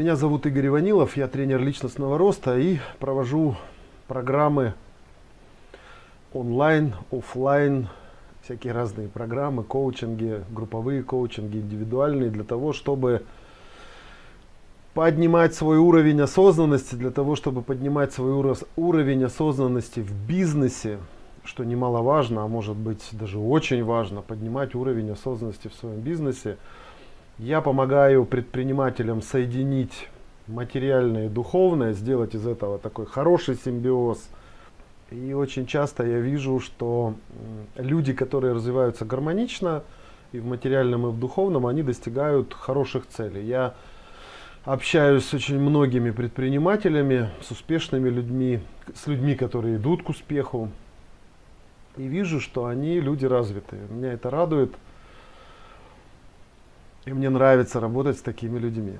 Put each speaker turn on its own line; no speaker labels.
Меня зовут Игорь Иванилов, я тренер личностного роста и провожу программы онлайн, офлайн, всякие разные программы, коучинги, групповые коучинги, индивидуальные, для того, чтобы поднимать свой уровень осознанности, для того, чтобы поднимать свой уровень осознанности в бизнесе, что немаловажно, а может быть даже очень важно, поднимать уровень осознанности в своем бизнесе, я помогаю предпринимателям соединить материальное и духовное, сделать из этого такой хороший симбиоз. И очень часто я вижу, что люди, которые развиваются гармонично и в материальном, и в духовном, они достигают хороших целей. Я общаюсь с очень многими предпринимателями, с успешными людьми, с людьми, которые идут к успеху. И вижу, что они люди развитые. Меня это радует. И мне нравится работать с такими людьми.